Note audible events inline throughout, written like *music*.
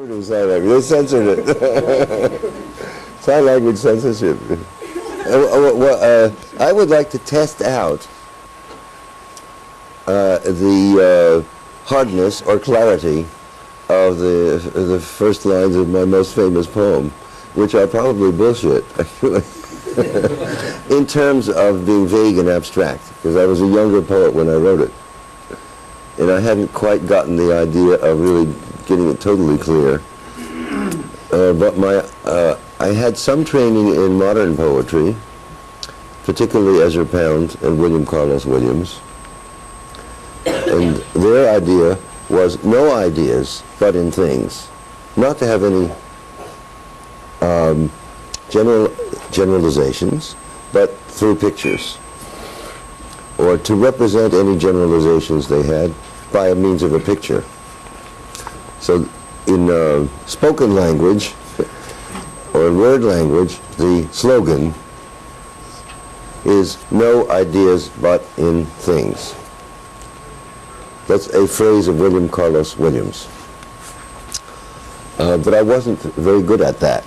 conservative sign language. They censored it. *laughs* sign language censorship. Uh, well, uh, I would like to test out uh, the uh, hardness or clarity of the the first lines of my most famous poem, which are probably bullshit, *laughs* in terms of being vague and abstract, because I was a younger poet when I wrote it, and I hadn't quite gotten the idea of really getting it totally clear. Uh, but my, uh, I had some training in modern poetry, particularly Ezra Pound and William Carlos Williams. And their idea was no ideas, but in things. Not to have any um, general generalizations, but through pictures. Or to represent any generalizations they had by means of a picture. So in uh, spoken language, or in word language, the slogan is no ideas but in things. That's a phrase of William Carlos Williams. Uh, but I wasn't very good at that.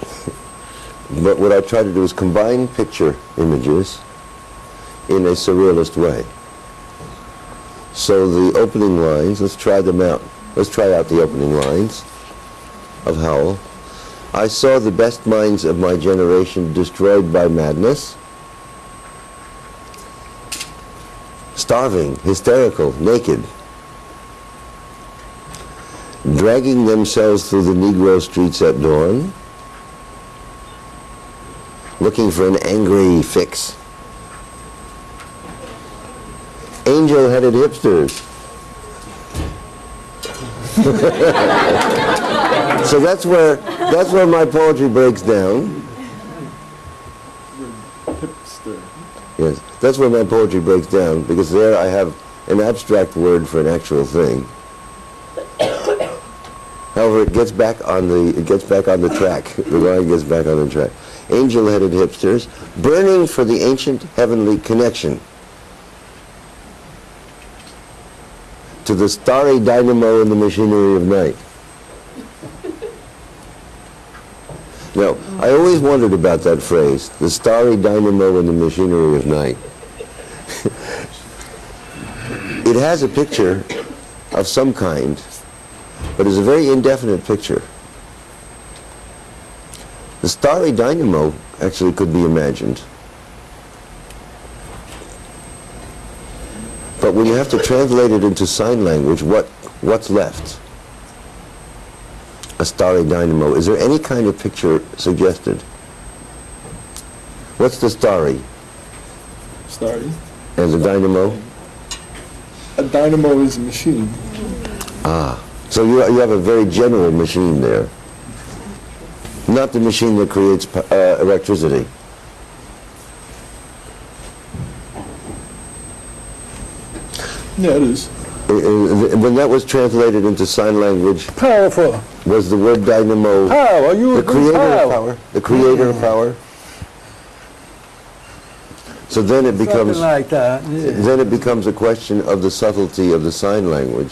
but what I tried to do is combine picture images in a surrealist way. So the opening lines, let's try them out. Let's try out the opening lines of Howl. I saw the best minds of my generation destroyed by madness. Starving, hysterical, naked, dragging themselves through the Negro streets at dawn, looking for an angry fix. Angel-headed hipsters. *laughs* so that's where that's where my poetry breaks down. Yes, that's where my poetry breaks down because there I have an abstract word for an actual thing. *coughs* However, it gets back on the it gets back on the track. The line gets back on the track. Angel-headed hipsters burning for the ancient heavenly connection to the starry dynamo in the machinery of night. Now, I always wondered about that phrase, the starry dynamo in the machinery of night. *laughs* it has a picture of some kind, but it's a very indefinite picture. The starry dynamo actually could be imagined. But when you have to translate it into sign language, what, what's left? A starry dynamo. Is there any kind of picture suggested? What's the starry? Starry. And the dynamo? A dynamo is a machine. Ah, so you, you have a very general machine there. Not the machine that creates uh, electricity. Yeah, it is. When that was translated into sign language, Powerful. was the word dynamo Power. You the creator of power? The creator of power? So then it becomes, Something like that. Yeah. then it becomes a question of the subtlety of the sign language.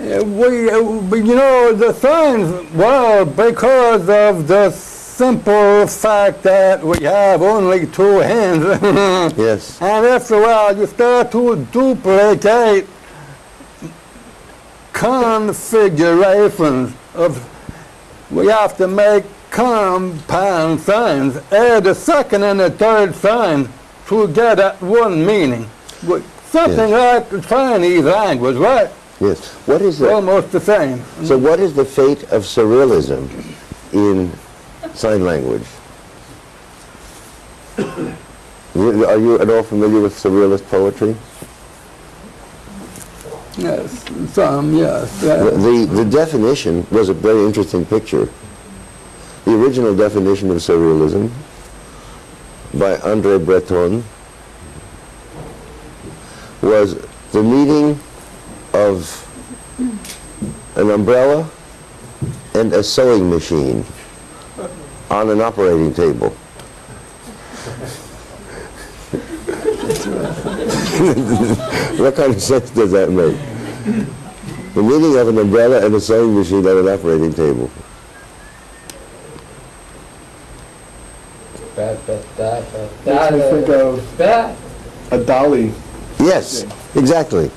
Uh, We, uh, you know, the signs, well, because of the simple fact that we have only two hands. *laughs* Yes. And after a while, you start to duplicate configurations of, we have to make compound signs, add a second and a third sign to get at one meaning. Something like the Chinese language, right? Yes. What is the, Almost the same. so what is the fate of surrealism in sign language? Are you at all familiar with surrealist poetry? Yes, some, yes. The, the, the definition was a very interesting picture. The original definition of surrealism by Andre Breton was the meeting of an umbrella and a sewing machine on an operating table. *laughs* what kind of sense does that make? The meaning of an umbrella and a sewing machine on an operating table. That, that, that, that, Makes me think of that. a dolly. Yes, exactly.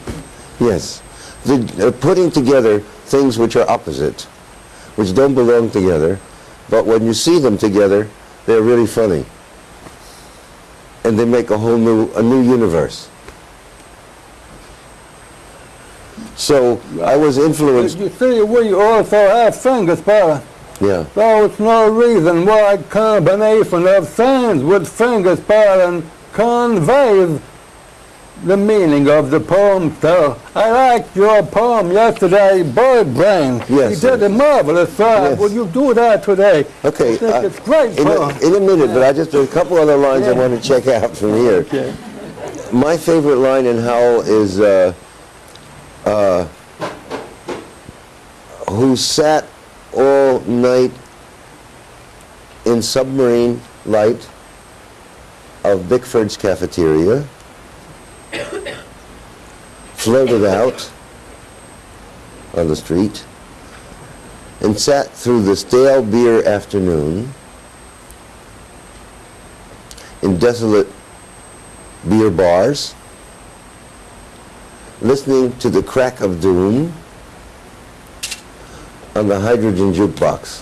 Yes. The, uh, putting together things which are opposite, which don't belong together, but when you see them together, they're really funny. And they make a whole new, a new universe. So I was influenced, You see, we also have fingers, Paula. yeah, So it's no reason why combination of signs with fingers pattern conveys the meaning of the poem. So I liked your poem yesterday, Bird Brain. Yes, You did a marvelous job. Yes. Will you do that today? okay. I think uh, it's great in, a, in a minute, but I just, there's a couple other lines I want to check out from here. Okay. My favorite line in Howl is, uh, uh, who sat all night in submarine light of Bickford's cafeteria, floated out on the street, and sat through the stale beer afternoon in desolate beer bars, listening to the crack of doom on the hydrogen jukebox.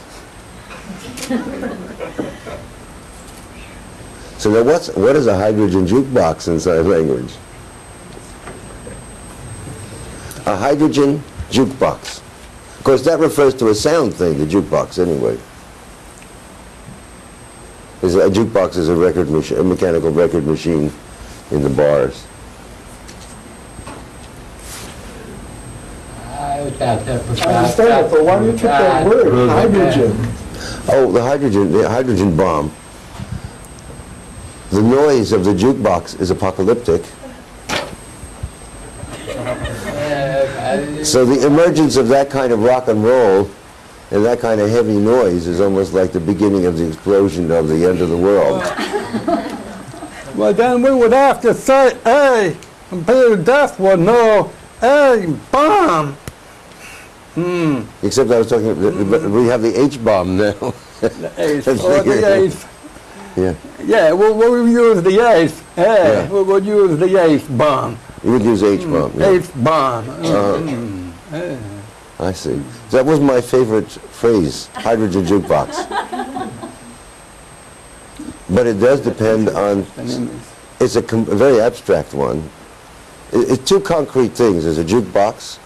*laughs* so now what's, what is a hydrogen jukebox in sign language? A hydrogen jukebox. Of course, that refers to a sound thing, the jukebox, anyway. Is a jukebox is a record machine, a mechanical record machine in the bars. I understand, I understand it, but why do you take that word, hydrogen? Oh, the hydrogen, the hydrogen bomb. The noise of the jukebox is apocalyptic. So the emergence of that kind of rock and roll and that kind of heavy noise is almost like the beginning of the explosion of the end of the world. *laughs* Well, then we would have to say, hey, Peter Death would know, hey, bomb. Hmm. Except I was talking, but we have the H bomb now. The ace, That's or the the- ace. *laughs* yeah, Yeah, we'll, we'll use the ace. Hey, Yeah. we will use the ace bomb. you would use H bomb. Yeah. Ace bomb. Uh, I see. That was my favorite phrase, hydrogen jukebox. But it does depend on, it's a, com- a very abstract one. It, it's two concrete things. There's a jukebox,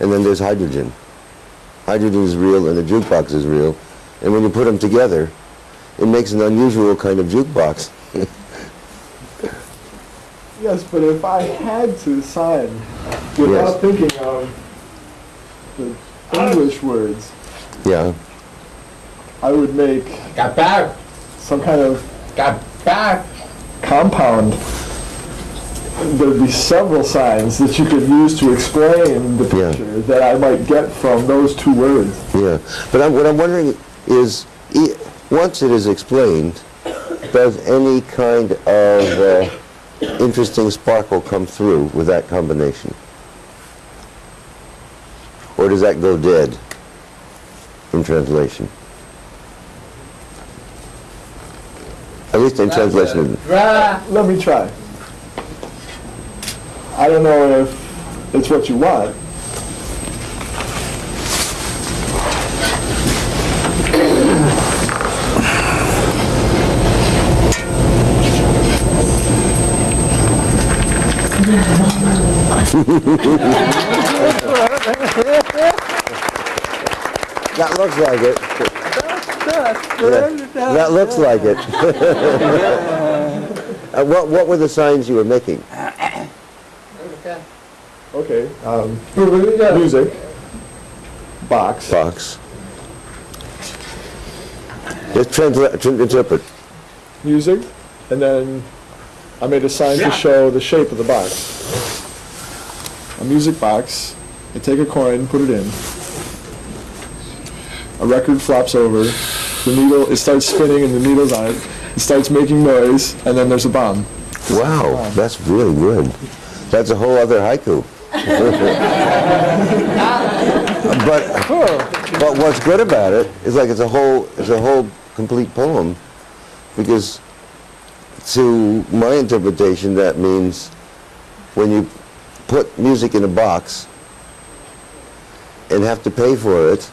and then there's hydrogen. Hydrogen is real, and the jukebox is real. And when you put them together, it makes an unusual kind of jukebox. *laughs* Yes, but if I had to sign without Yes. thinking of the English words, Yeah. I would make Got back, some kind of got back. compound. There'd be several signs that you could use to explain the Yeah. picture that I might get from those two words. Yeah, but I'm, what I'm wondering is, e- once it is explained, does any kind of uh, interesting sparkle come through with that combination? Or does that go dead in translation? At least in translation. Let me try. I don't know if it's what you want. That looks like it. Yeah, That looks like it. *laughs* Uh, What, what were the signs you were making? Okay, um, music. music, box, Box. Just translate, interpret. music, and then I made a sign to show the shape of the box. A music box, I take a coin, and put it in. A record flops over, the needle, it starts spinning and the needle's on it. It starts making noise, and then there's a bomb. Wow, that's really good. That's a whole other haiku. *laughs* But, oh. but what's good about it is like it's a whole, it's a whole complete poem because to my interpretation, that means when you put music in a box and have to pay for it,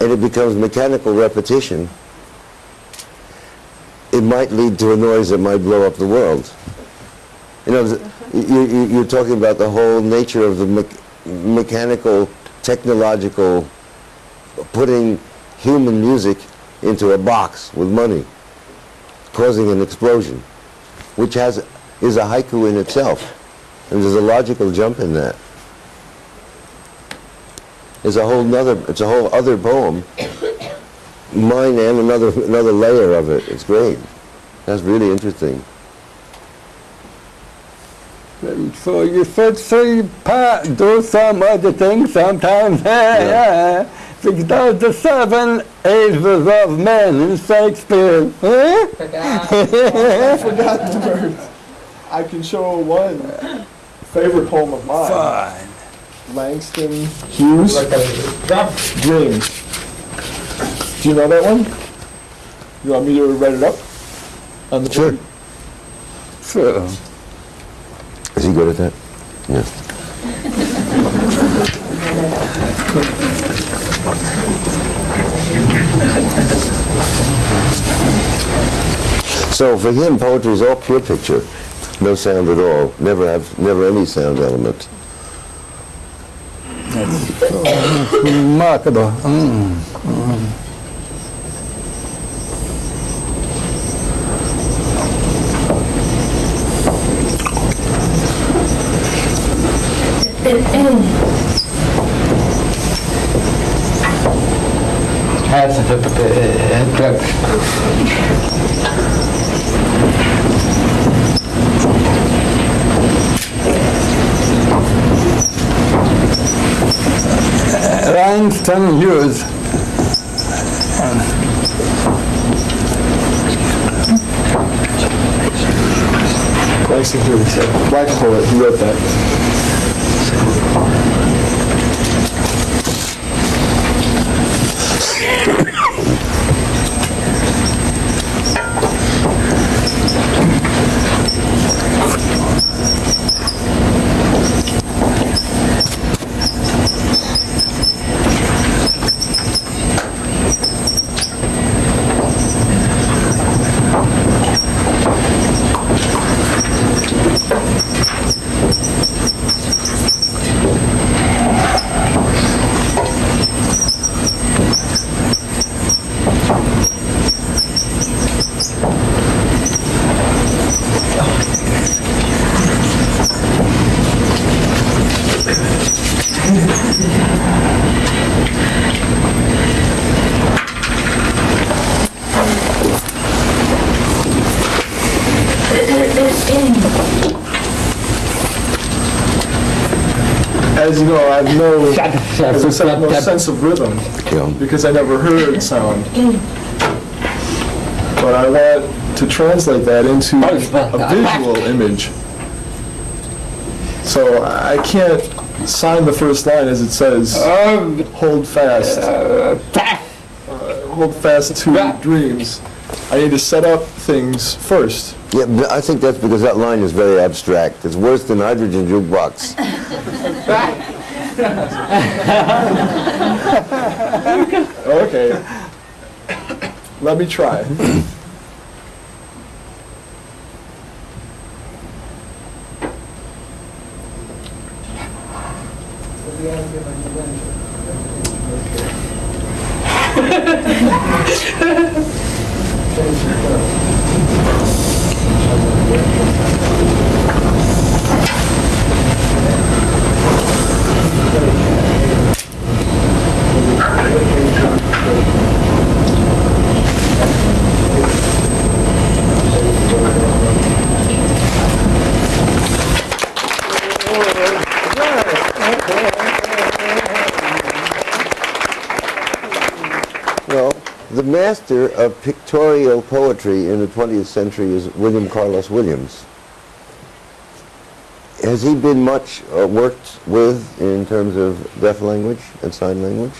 and it becomes mechanical repetition, it might lead to a noise that might blow up the world. You know, you, you're talking about the whole nature of the me- mechanical, technological, putting human music into a box with money, causing an explosion, which has is a haiku in itself, and there's a logical jump in that. It's a whole nother, it's a whole other poem, mine and another another layer of it. It's great. That's really interesting. So you should see Pat do some other things sometimes. *laughs* Yeah. Because the seven ages of men in Shakespeare. Eh? I *laughs* forgot the words. I can show one favorite poem of mine. Fine. Langston Hughes, Like. Dreams. Do you know that one? You want me to read it up? On the Sure. Sure. Is he good at that? Yeah. So for him, poetry is all pure picture, no sound at all. Never have, never any sound element. Remarkable. Mm. mm. Has a drum. Langston Hughes. Langston Hughes, black poet, he wrote that. As you know, I have no, as I said, I have no sense of rhythm Yeah. because I never heard *laughs* sound. But I want to translate that into a visual image. So I can't sign the first line as it says, hold fast, uh, hold fast to dreams. I need to set up things first. Yeah, but I think that's because that line is very abstract. It's worse than hydrogen jukebox. *laughs* *laughs* Okay. Let me try. *laughs* Well, the master of pictorial poetry in the 20th century is William Carlos Williams. has he been much uh, worked with in terms of deaf language and sign language?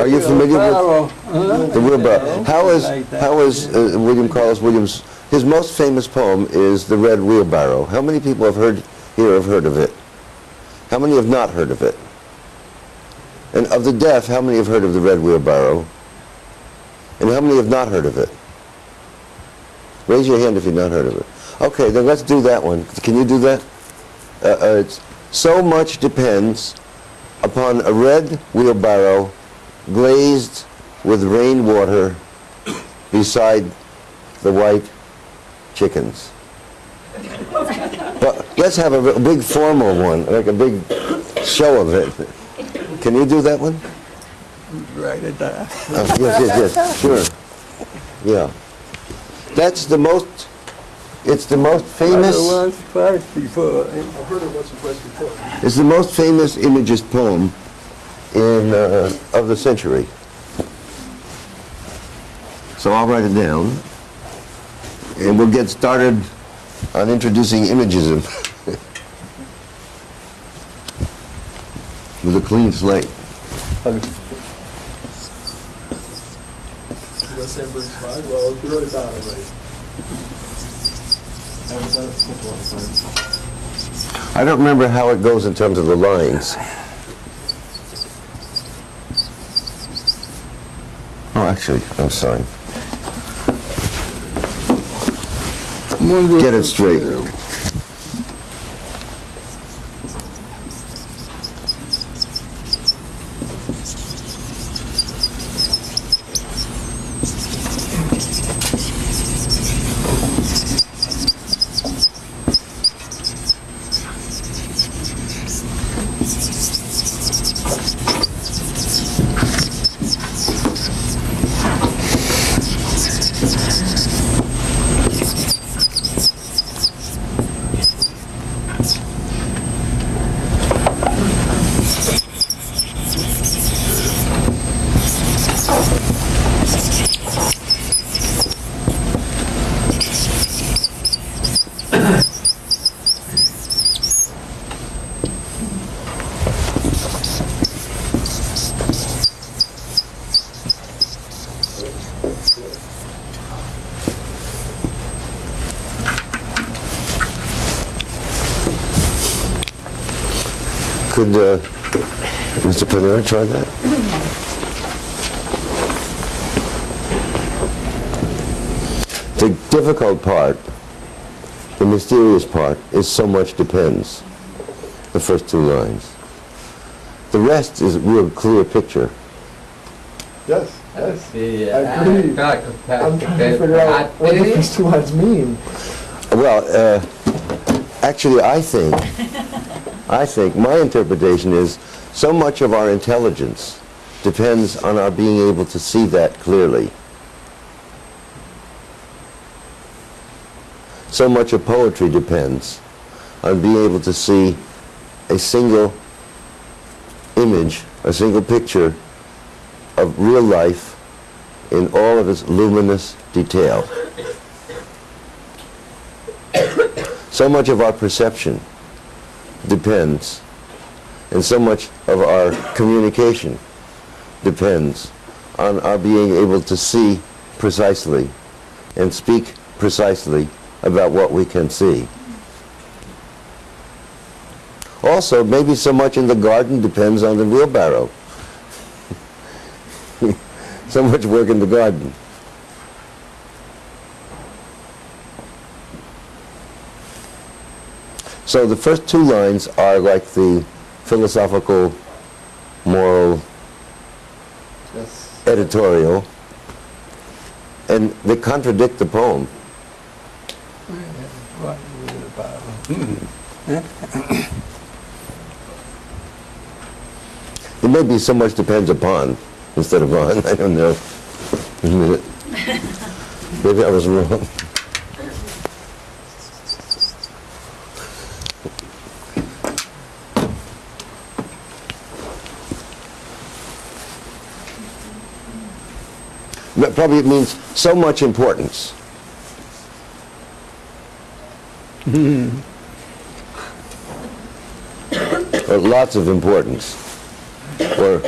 Are you familiar with- with? The wheelbarrow. How is how is uh, William Carlos Williams, his most famous poem is The Red Wheelbarrow. How many people have heard, here have heard of it? How many have not heard of it? And of the deaf, how many have heard of The Red Wheelbarrow? And how many have not heard of it? Raise your hand if you've not heard of it. Okay, then let's do that one. Can you do that? Uh, uh, it's, so much depends upon a red wheelbarrow glazed with rainwater beside the white chickens. But let's have a big formal one, like a big show of it. Can you do that one? Write it down. Uh, yes, yes, yes, *laughs* sure. Yeah. That's the most, it's the most famous. I heard it Once, twice before. I've heard it once or twice before. It's the most famous Imagist poem in, uh, of the century. So I'll write it down, and we'll get started on introducing Imagism *laughs* with a clean slate. West San Bruce Five, well, if you wrote it already. I've done it a couple of. I don't remember how it goes in terms of the lines. Oh, actually, I'm sorry. Get it straight. Could uh, Mr. Panara try that? The difficult part, the mysterious part, is so much depends. The first two lines. The rest is a real clear picture. Yes, Let's yes. see. I agree. I'm trying to figure out what the first two lines mean. Well, uh, actually, I think, I think my interpretation is so much of our intelligence depends on our being able to see that clearly. So much of poetry depends on being able to see a single image, a single picture of real life in all of its luminous detail. *coughs* So much of our perception depends, and so much of our communication depends on our being able to see precisely and speak precisely about what we can see. Also, maybe so much in the garden depends on the wheelbarrow. *laughs* so much work in the garden. So the first two lines are like the philosophical, moral, Yes. editorial, and they contradict the poem. It may be so much depends upon instead of on. *laughs* I don't know. Wait a minute. Maybe I was wrong. Probably it means so much importance. Hmm. Or lots of importance. Or,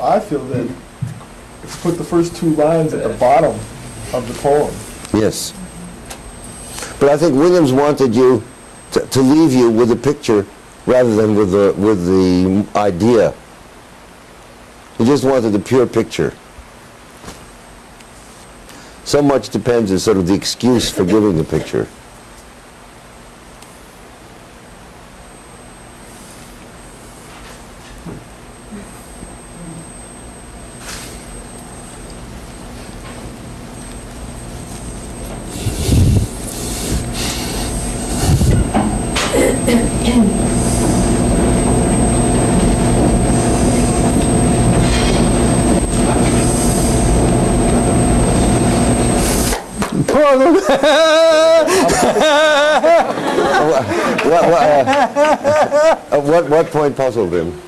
I feel that you put the first two lines at the bottom of the poem, yes. But I think Williams wanted you to, to leave you with a picture rather than with the, with the idea. He just wanted the pure picture. So much depends is sort of the excuse for giving the picture. What, what, uh, uh, what, what point puzzled him?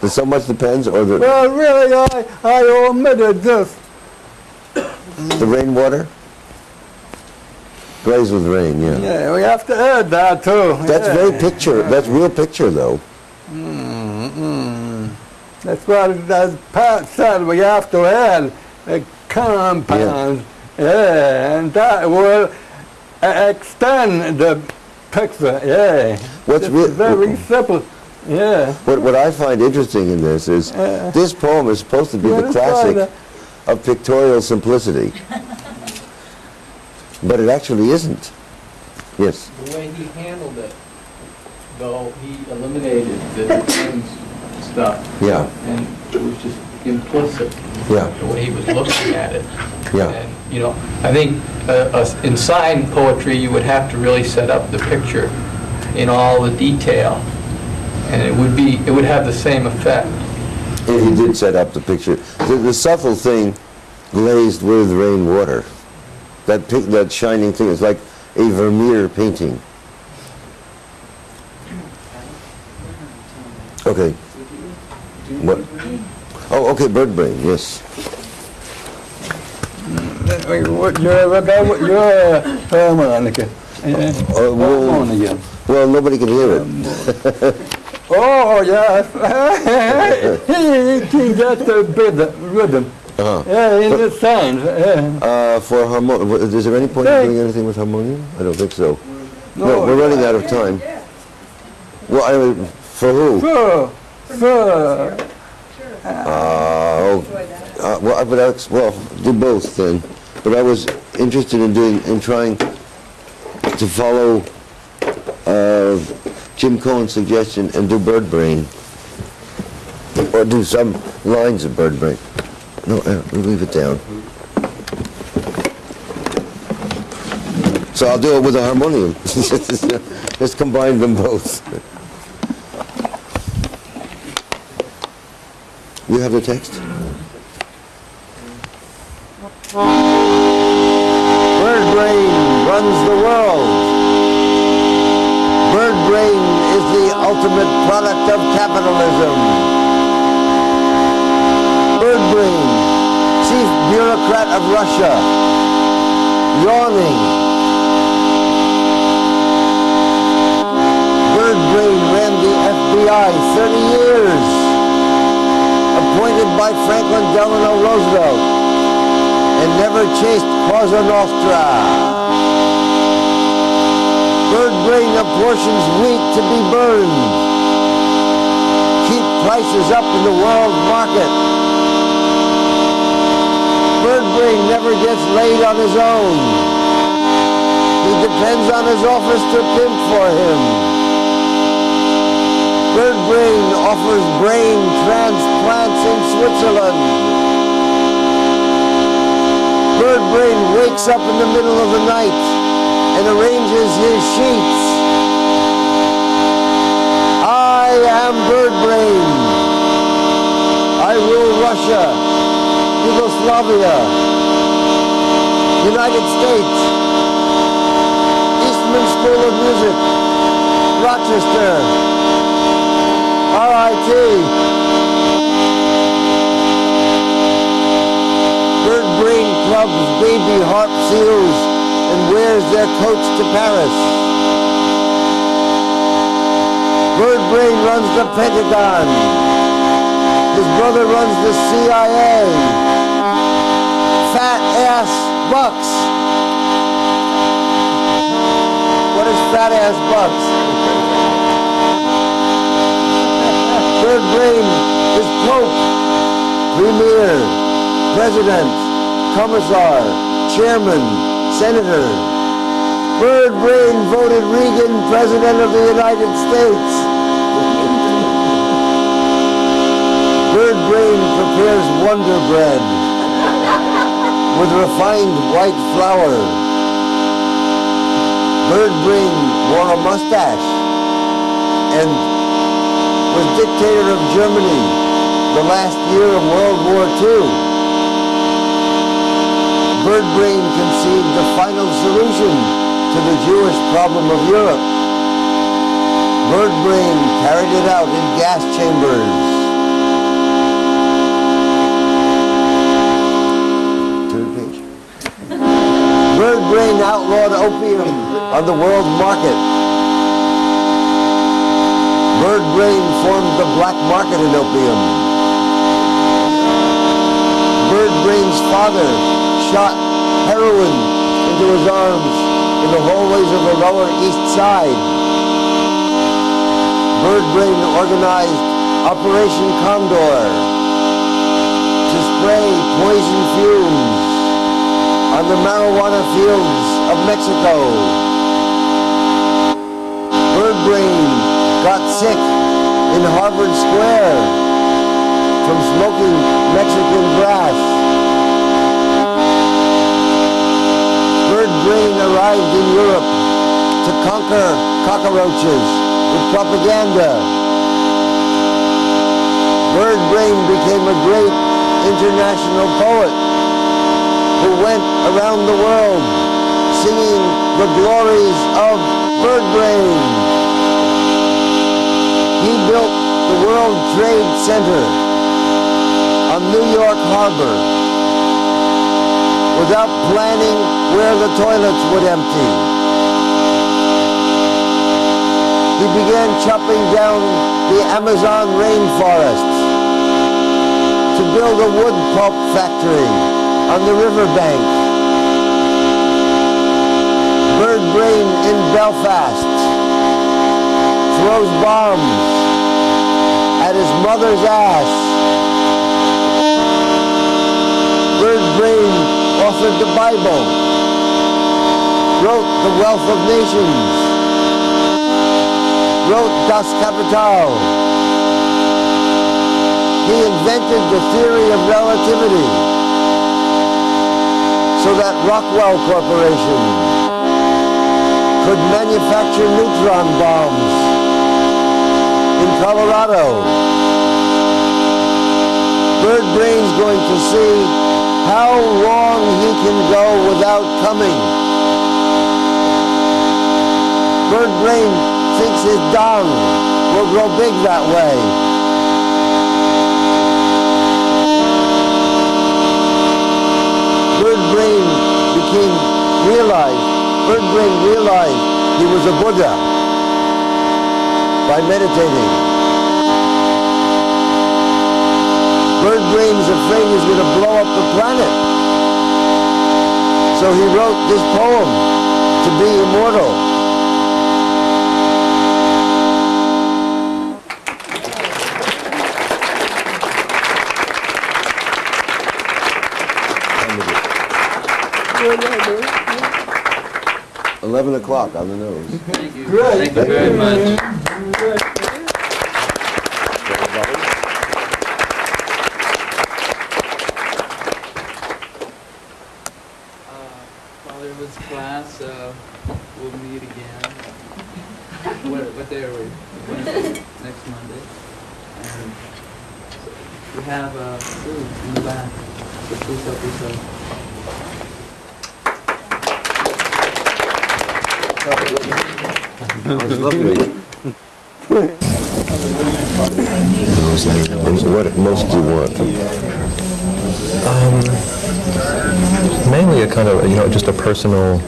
That so much depends, or the, Well, really, I, I omitted this. the rainwater? Glaze with rain, yeah. Yeah, we have to add that too. That's yeah. very picture, that's real picture though. Mm-hmm. That's what, as Pat said, we have to add a compound. Yeah, and that will extend the picture, yeah. What's It's real- very simple, yeah. What, what I find interesting in this is, Uh, this poem is supposed to be the that's right, classic of pictorial simplicity. But it actually isn't. Yes, The way he handled it, though, he eliminated the *laughs* ends stuff. Yeah. And it was just implicit, yeah, the way he was looking at it. yeah, And, you know, I think uh, uh, in sign poetry, you would have to really set up the picture in all the detail, and it would be, it would have the same effect. if he did set up the picture. The, the subtle thing, glazed with rainwater, that pic, that shining thing is like a Vermeer painting. Okay. What? Oh, okay, bird brain, yes. Uh, well- Harmonica. Well, nobody can hear it. Oh, yes. he can get the rhythm, rhythm. Uh-huh. Yeah, in the signs. Yeah. Uh, for harmonium, is there any point in doing anything with harmonium? I don't think so. No, No. we're running out of time. Well, I mean, for who? Sure, sure. Uh, oh, uh, well, I- but that's, well, do both then. But I was interested in doing, in trying to follow uh, Jim Cohen's suggestion and do bird brain. Or do some lines of bird brain. No, uh, we'll leave it down. So I'll do it with a harmonium. *laughs* Just combine them both. You have the text? Bird brain runs the world. Bird brain is the ultimate product of capitalism. Bird brain, chief bureaucrat of Russia, yawning. Bird brain ran the FBI 30 years appointed by Franklin Delano Roosevelt and never chased Cosa Nostra. Bird brain apportions wheat to be burned. Keep prices up in the world market. Bird brain never gets laid on his own. He depends on his office to pimp for him. Bird Brain offers brain transplants in Switzerland. Bird Brain wakes up in the middle of the night and arranges his sheets. I am Bird Brain. I rule Russia, Yugoslavia, United States, Eastman School of Music, Rochester, RIT. Cubs baby harp seals and wears their coats to Paris. Bird Brain runs the Pentagon. His brother runs the CIA. Fat ass bucks. What is fat ass bucks? Bird Brain is Pope, Premier, President, Commissar, Chairman, Senator. Bird Brain voted Reagan President of the United States. Bird Brain prepares Wonder Bread with refined white flour. Bird Brain wore a mustache and was dictator of Germany the last year of World War II. Bird Brain conceived the final solution to the Jewish problem of Europe. Bird Brain carried it out in gas chambers. Third page. Bird Brain outlawed opium on the world market. Bird Brain formed the black market in opium. Bird Brain's father shot heroin into his arms in the hallways of the Lower East Side. Bird Brain organized Operation Condor to spray poison fumes on the marijuana fields of Mexico. Bird Brain got sick in Harvard Square from smoking Mexican grass. Bird Brain arrived in Europe to conquer cockroaches with propaganda. Bird Brain became a great international poet who went around the world singing the glories of Bird Brain. He built the World Trade Center on New York Harbor without planning where the toilets would empty. He began chopping down the Amazon rainforests to build a wood pulp factory on the riverbank. Bird Brain in Belfast throws bombs at his mother's ass. Bird Brain authored the Bible, wrote The Wealth of Nations, wrote Das Kapital. He invented the theory of relativity so that Rockwell Corporation could manufacture neutron bombs in Colorado. Bird Brain's going to see how long he can go without coming. Bird Brain thinks his dong will grow big that way. Bird Brain realized he was a Buddha by meditating. Bird Brain's afraid he's going to blow up the planet. So he wrote this poem to be immortal. Eleven o'clock on the nose. Thank you very much. While there was class, uh, we'll meet again. What, what day are we? Wednesday, next Monday. And we have, uh, food in the back. So please help yourself. It was lovely. What most do you want? Um, mainly a kind of, you know, just a personal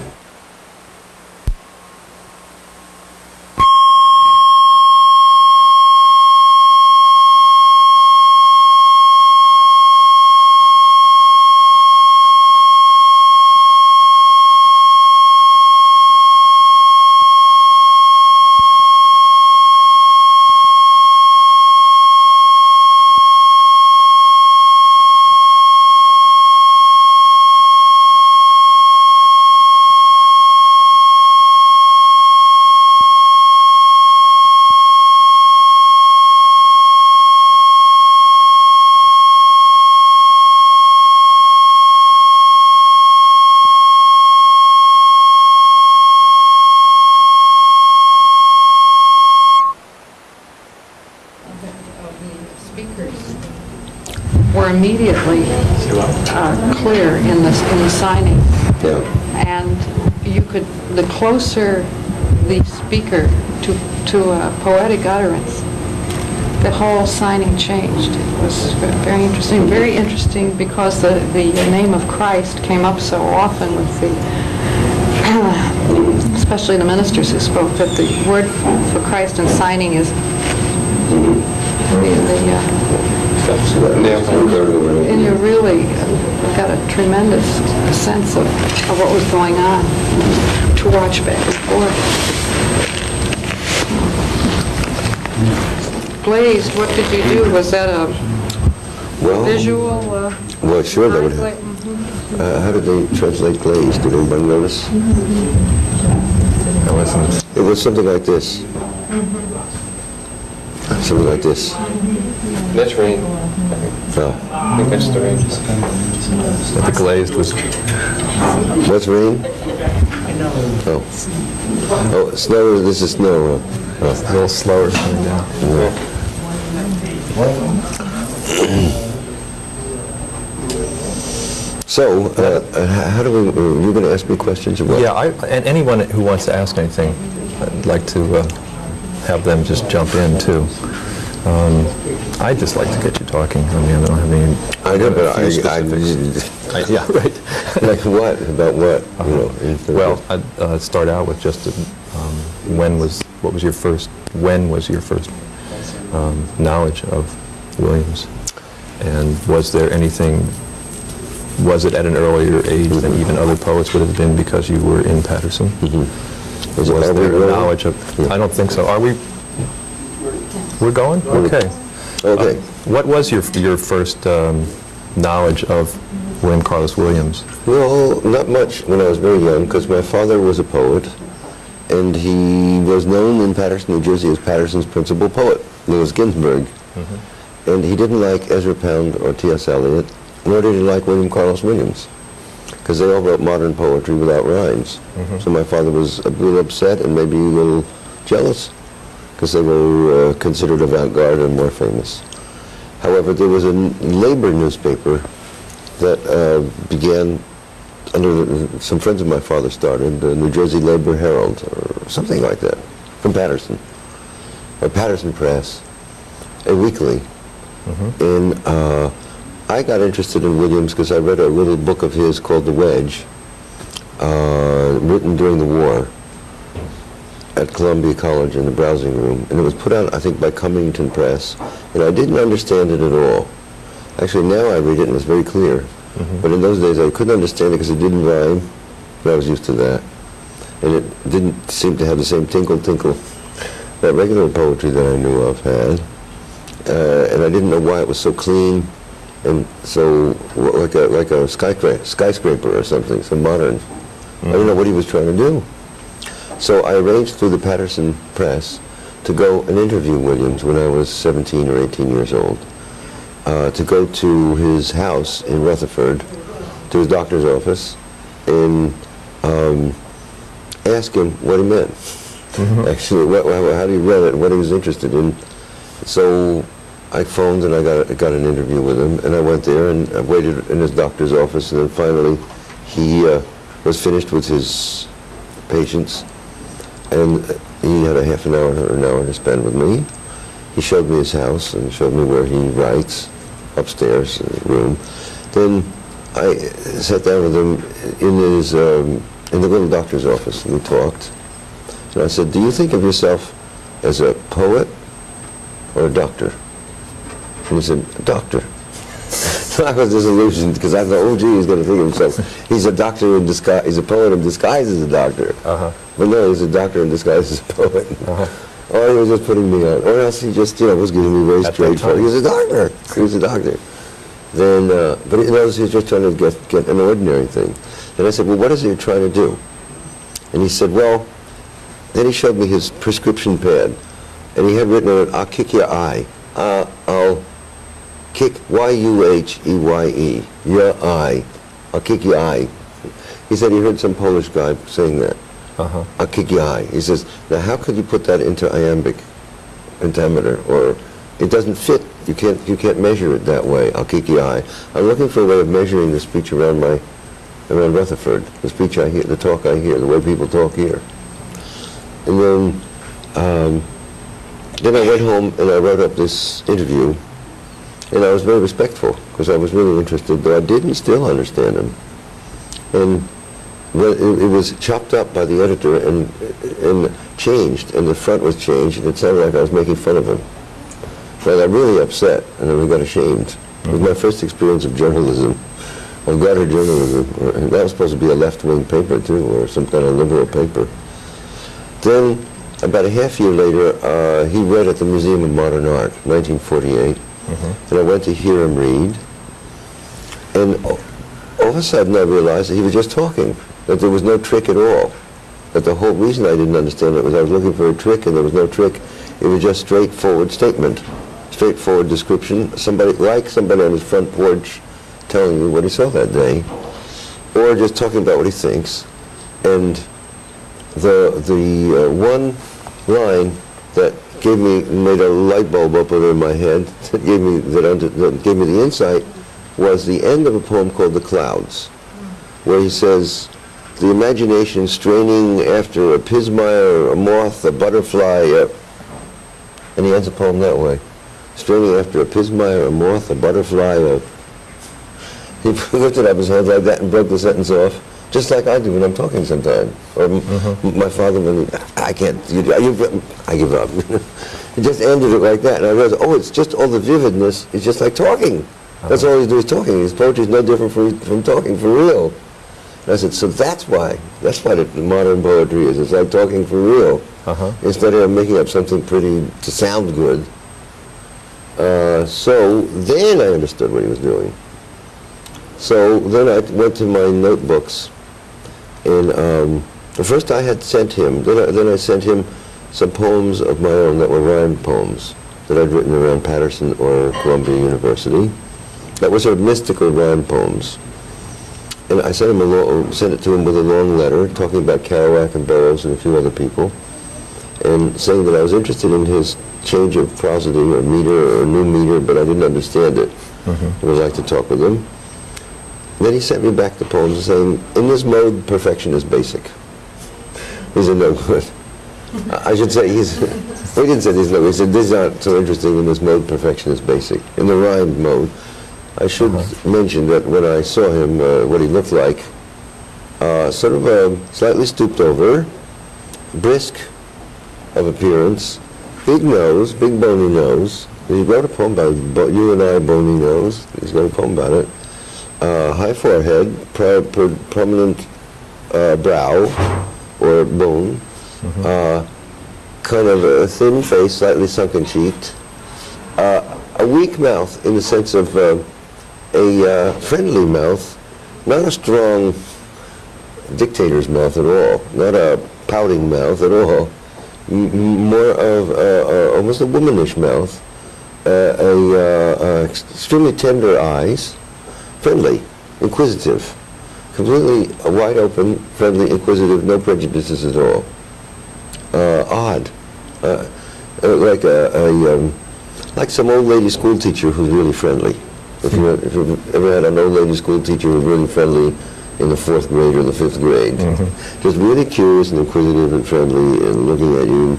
of the speakers were immediately uh, clear in the, in the signing. Yeah. And you could, the closer the speaker to, to a poetic utterance, the whole signing changed. It was very interesting, very interesting because the, the name of Christ came up so often with the, *clears throat* especially the ministers who spoke, that the word for Christ in signing is the, the, uh, and you really got a tremendous sense of, of what was going on to watch back and forth. Glazed, what did you do? Was that a Well, visual? uh, well, sure, that would translate? have. Uh, how did they translate glaze? Did anybody notice? I wasn't, It was something like this. Something like this. That's rain. Oh. I think that's the rain. the glazed was, What's rain? Oh. Oh, snow, this is snow. huh? a little slower coming down. Yeah. *clears throat* So, uh, uh, how do we, uh, you going to ask me questions about? Yeah, I, and anyone who wants to ask anything, I'd like to uh, have them just jump in too. Um, I'd just like to get you talking. I mean, I don't have any. I know, but a few I. I, I- Yeah, *laughs* right. like what? About what? You know, Well, I'd uh, start out with just, um, when was, what was your first, when was your first um, knowledge of Williams? And was there anything, was it at an earlier age than even other poets would have been because you were in Paterson? Was it- are we there a rolling? knowledge of, I don't think so. Are we, we're going? Okay. Okay. Uh, What was your, your first um, knowledge of William Carlos Williams? Well, not much when I was very young, because my father was a poet, and he was known in Paterson, New Jersey, as Paterson's principal poet, Louis Ginsberg. And he didn't like Ezra Pound or T.S. Eliot, nor did he like William Carlos Williams, because they all wrote modern poetry without rhymes. So my father was a little upset and maybe a little jealous, because they were uh, considered avant-garde and more famous. However, there was a labor newspaper that uh, began under the, some friends of my father started, the New Jersey Labor Herald or something like that, from Paterson, or Paterson Press, a weekly. And uh, I got interested in Williams because I read a little book of his called The Wedge, uh, written during the war at Columbia College in the browsing room, and it was put out, I think, by Cummington Press, and I didn't understand it at all. Actually, now I read it and it's very clear. But in those days, I couldn't understand it because it didn't rhyme, but I was used to that. And it didn't seem to have the same tinkle tinkle that regular poetry that I knew of had. Uh, and I didn't know why it was so clean and so like a like a skyscraper, skyscraper or something, so modern. I didn't know what he was trying to do. So I arranged through the Paterson Press to go and interview Williams when I was 17 or 18 years old. Uh, to go to his house in Rutherford, to his doctor's office, and um, ask him what he meant. Actually, what, how, how he read it, what he was interested in. So I phoned and I got, got an interview with him, and I went there and I waited in his doctor's office, and then finally he uh, was finished with his patients, and he had a half an hour or an hour to spend with me. He showed me his house and showed me where he writes, upstairs in the room. Then I sat down with him in his, um, in the little doctor's office, and we talked. And I said, do you think of yourself as a poet or a doctor? And he said, a doctor. So *laughs* I was disillusioned because I thought, oh gee, he's going to think of himself. He's a doctor in disguise, he's a poet in disguise as a doctor. Uh-huh. But no, he's a doctor in disguise as a poet. Or he was just putting me on. Or else he just, you know, was giving me very At that straightforward. He was a doctor. He was a doctor. Then, uh, but he noticed he was just trying to get, get an ordinary thing. And I said, well, what is it you're trying to do? And he said, well, then he showed me his prescription pad. And he had written on it, I'll kick your eye. Uh, I'll kick Y-U-H-E-Y-E, your eye. I'll kick your eye. He said he heard some Polish guy saying that. Uh-huh. Eye. He says, now how could you put that into iambic pentameter? Or it doesn't fit. You can't, you can't measure it that way. Eye. I'm looking for a way of measuring the speech around my, around Rutherford, the speech I hear, the talk I hear, the way people talk here. And then, um, then I went home and I wrote up this interview, and I was very respectful because I was really interested, but I didn't still understand him. And it, it was chopped up by the editor and and changed, and the front was changed, and it sounded like I was making fun of him. So I got really upset, and then we got ashamed. It was my first experience of journalism, of gutter journalism, and that was supposed to be a left-wing paper too, or some kind of liberal paper. Then, about a half year later, uh, he read at the Museum of Modern Art, 1948, and I went to hear him read. And all of a sudden, I realized that he was just talking, that there was no trick at all. That the whole reason I didn't understand it was I was looking for a trick, and there was no trick. It was just straightforward statement, straightforward description. Somebody like somebody on his front porch telling you what he saw that day, or just talking about what he thinks. And the the uh, one line that gave me made a light bulb open in my head *laughs* that gave me that, under, that gave me the insight was the end of a poem called The Clouds, where he says, the imagination straining after a pismire, a moth, a butterfly, uh, and he ends the poem that way. Straining after a pismire, a moth, a butterfly, a... *laughs* He lifted up his hands like that and broke the sentence off, just like I do when I'm talking sometimes. Or m- m- my father, when he, I can't, you, you, I give up. *laughs* he just ended it like that, and I realized, oh, it's just all the vividness, it's just like talking. That's all he's doing is talking. His poetry is no different from, from talking for real. I said, so that's why, that's why the modern poetry is. It's like talking for real. Uh-huh. Instead of making up something pretty to sound good. Uh, so then I understood what he was doing. So then I went to my notebooks, and um, first I had sent him, then I, then I sent him some poems of my own that were rhymed poems that I'd written around Paterson or Columbia University. That were sort of mystical rhyme poems. And I sent him a sent it to him with a long letter talking about Kerouac and Burroughs and a few other people, and saying that I was interested in his change of prosody or meter or new meter, but I didn't understand it. Mm-hmm. I would like to talk with him. Then he sent me back the poems saying, in this mode, perfection is basic. He said, no *laughs* good. I I should say, he's, *laughs* he didn't say these no, he said, these aren't so interesting in this mode, perfection is basic. In the rhymed mode, I should mention that when I saw him, uh, what he looked like, uh, sort of a slightly stooped over, brisk of appearance, big nose, big bony nose. He wrote a poem about bo- you and I, bony nose. He's got a poem about it. Uh, high forehead, pro- pro- prominent uh, brow or bone, uh, kind of a thin face, slightly sunken cheeked, uh, a weak mouth in the sense of uh, a uh, friendly mouth, not a strong dictator's mouth at all, not a pouting mouth at all, M- more of almost a womanish mouth, uh, a, uh, uh, extremely tender eyes, friendly, inquisitive, completely wide open, friendly, inquisitive, no prejudices at all. Odd, like a, a um, like some old lady school teacher who's really friendly. If you if you've ever had an old lady school teacher who's really friendly in the fourth grade or the fifth grade, just really curious and inquisitive and friendly and looking at you.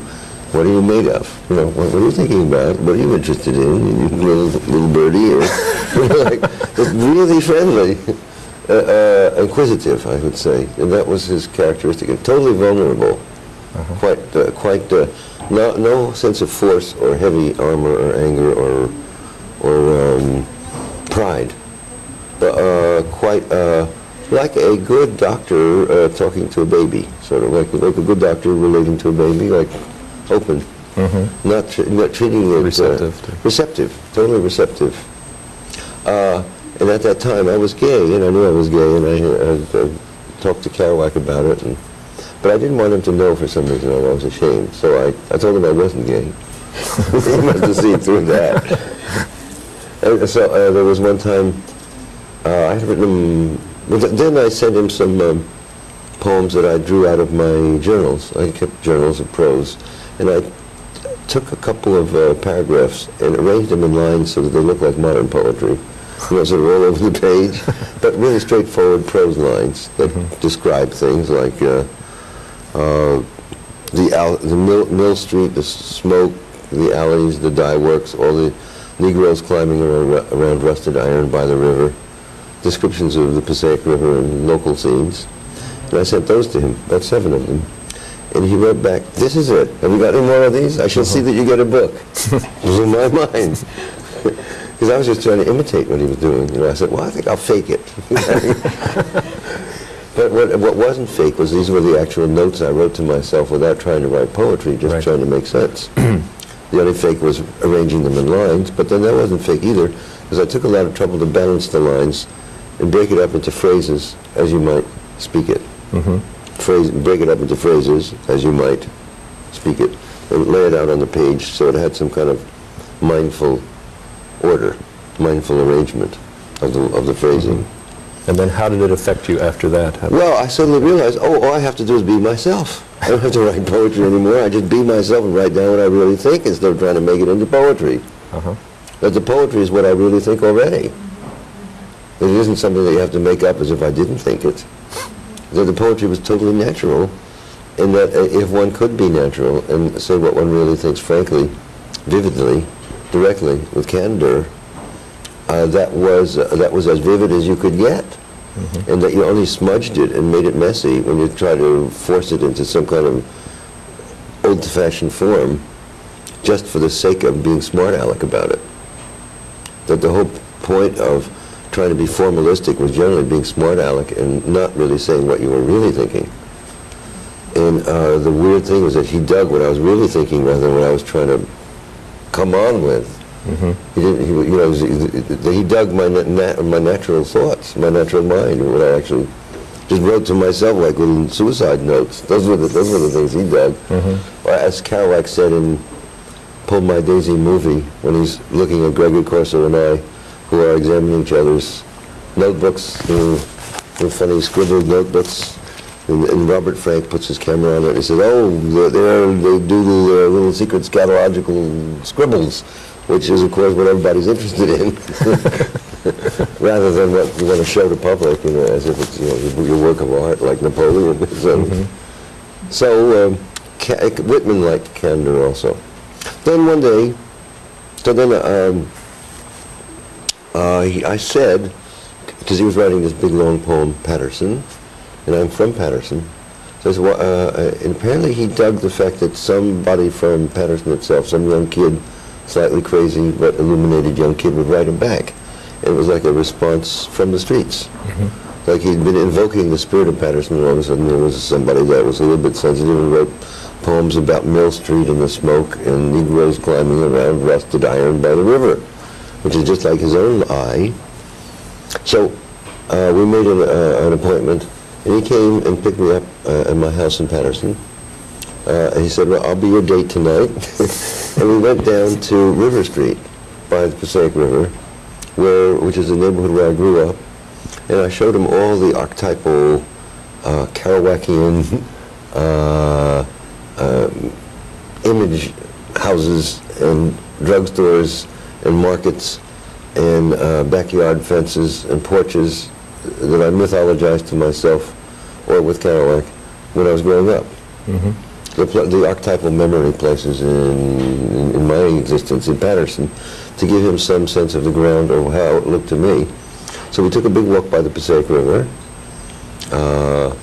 What are you made of? You know, what, what are you thinking about? What are you interested in? You little little birdie, or *laughs* you know, like just really friendly. uh, uh, inquisitive, I would say, and that was his characteristic, and totally vulnerable. Quite, uh, quite, uh, no, no sense of force or heavy armor or anger or, or um, quite uh, like a good doctor uh, talking to a baby, sort of like like a good doctor relating to a baby, like open, not tr- not treating it uh, Receptive to- receptive, totally receptive. Uh, and at that time, I was gay, and I knew I was gay, and I, uh, uh, talked to Kerouac about it, and, but I didn't want him to know for some reason. I was ashamed, so I, I told him I wasn't gay. *laughs* he must have seen through that. *laughs* And so uh, there was one time uh, I had written him. Then I sent him some um, poems that I drew out of my journals. I kept journals of prose, and I took a couple of uh, paragraphs and arranged them in lines so that they look like modern poetry. You know, sort of all over the page, *laughs* but really straightforward prose lines that describe things like uh, uh, the al- the mill, mill street, the smoke, the alleys, the dye works, all the Negroes climbing around, around rusted iron by the river, descriptions of the Passaic River and local scenes. And I sent those to him, about seven of them. And he wrote back, this is it. Have you got any more of these? I shall see that you get a book. it was in my mind. *laughs* Because I was just trying to imitate what he was doing. You know, I said, well, I think I'll fake it. *laughs* but what, what wasn't fake was these were the actual notes I wrote to myself without trying to write poetry, just Right. trying to make sense. *clears throat* the only fake was arranging them in lines, but then that wasn't fake either, because I took a lot of trouble to balance the lines and break it up into phrases as you might speak it. Phrase, break it up into phrases as you might speak it, and lay it out on the page so it had some kind of mindful order, mindful arrangement of the, of the phrasing. And then how did it affect you after that? How- Well, I suddenly realized, oh, all I have to do is be myself. I don't have to write poetry anymore. I just be myself and write down what I really think instead of trying to make it into poetry. Uh-huh. That the poetry is what I really think already. It isn't something that you have to make up as if I didn't think it. That the poetry was totally natural, and that uh, if one could be natural and say what one really thinks frankly, vividly, directly, with candor, uh, that was uh, that was as vivid as you could get, and that you only smudged it and made it messy when you try to force it into some kind of old-fashioned form, just for the sake of being smart aleck about it. That the whole point of trying to be formalistic was generally being smart aleck and not really saying what you were really thinking. And uh, the weird thing was that he dug what I was really thinking rather than what I was trying to come on with. He didn't. He, you know, he, he dug my na- na- my natural thoughts, my natural mind, what I actually just wrote to myself like little suicide notes. Those were the those were the things he dug. Or as Kerouac said in Pull My Daisy movie, when he's looking at Gregory Corso and I, who are examining each other's notebooks, you know, funny scribbled notebooks. And, and Robert Frank puts his camera on it. He says, "Oh, they're, they're, do the uh, little secret scatological scribbles, which is, of course, what everybody's interested in, *laughs* rather than what you want to show the public, you know, as if it's you know your- work of art, like Napoleon." *laughs* so, so um, Whitman liked candor also. Then one day, so then um, uh, he, I said, because he was writing this big long poem, Paterson, and I'm from Paterson. So I said, well, uh, uh, and apparently he dug the fact that somebody from Paterson itself, some young kid, slightly crazy but illuminated young kid, would write him back. And it was like a response from the streets. Like he'd been invoking the spirit of Paterson, and all of a sudden there was somebody that was a little bit sensitive and wrote poems about Mill Street and the smoke and Negroes climbing around rusted iron by the river, which is just like his own eye. So uh, we made an, uh, an appointment, and he came and picked me up uh, at my house in Paterson. Uh, and he said, well, I'll be your date tonight. *laughs* and we went down to River Street by the Passaic River, where, which is the neighborhood where I grew up. And I showed him all the archetypal uh, Kerouacian *laughs* um, image houses and drugstores and markets and uh, backyard fences and porches that I mythologized to myself or with Kerouac when I was growing up. The, the archetypal memory places in, in, in my existence in Paterson to give him some sense of the ground or how it looked to me. So we took a big walk by the Passaic River, uh,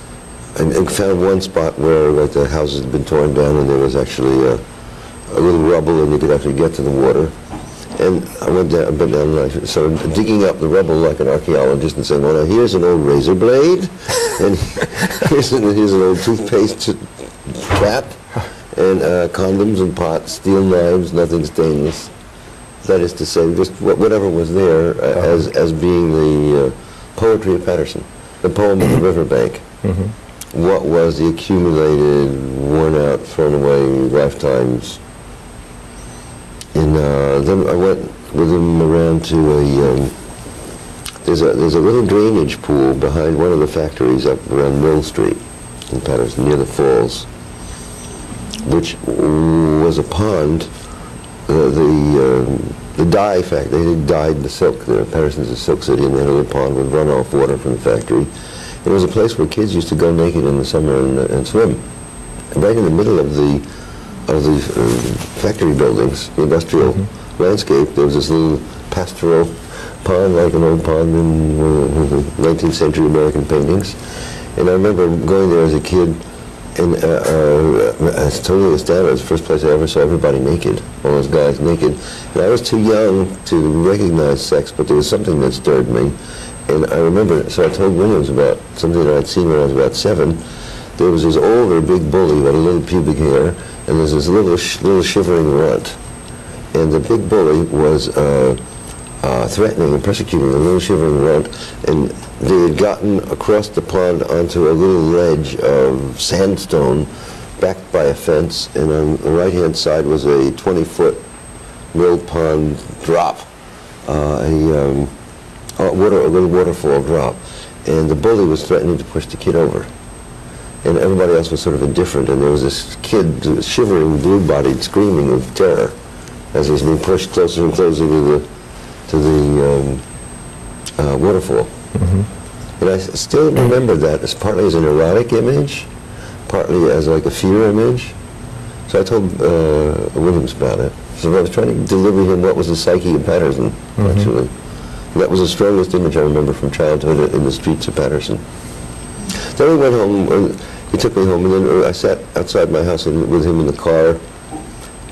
and, and found one spot where like the houses had been torn down and there was actually a, a little rubble and you could actually get to the water. And I went down, down and I started digging up the rubble like an archaeologist and saying, well, now here's an old razor blade, *laughs* and here's an, here's an old toothpaste cap, and uh, condoms and pots, steel knives, nothing stainless. That is to say, just whatever was there uh, as, as being the uh, poetry of Paterson, the poem of the riverbank. What was the accumulated, worn out, thrown away lifetimes and uh, then I went with him around to a, um, there's a, there's a little drainage pool behind one of the factories up around Mill Street in Paterson, near the falls, which was a pond, uh, the, um, the dye factory, they dyed the silk there. Paterson's a silk city, and they had a little pond with runoff water from the factory. It was a place where kids used to go naked in the summer and, and swim. And right in the middle of the of the uh, factory buildings, the industrial landscape, there was this little pastoral pond, like an old pond in uh, *laughs* 19th century American paintings. And I remember going there as a kid, and uh, uh, I was totally astounded. It was the first place I ever saw everybody naked, all those guys naked. And I was too young to recognize sex, but there was something that stirred me. And I remember, so I told Williams about something that I'd seen when I was about seven. There was this older big bully with a little pubic hair, and there's this little sh- little shivering runt. And the big bully was uh, uh, threatening and persecuting the little shivering runt, and they had gotten across the pond onto a little ledge of sandstone backed by a fence, and on the right-hand side was a 20-foot mill pond drop, uh, a, um, water, a little waterfall drop. And the bully was threatening to push the kid over and everybody else was sort of indifferent, and there was this kid shivering, blue-bodied, screaming with terror as he was being pushed closer and closer to the to the um, uh, waterfall. And I still remember that as partly as an erotic image, partly as like a fear image. So I told uh, Williams about it. So I was trying to deliver him what was the psyche of Paterson, actually. And that was the strongest image I remember from childhood in the streets of Paterson. Then we went home, and he took me home, and then I sat outside my house and- with him in the car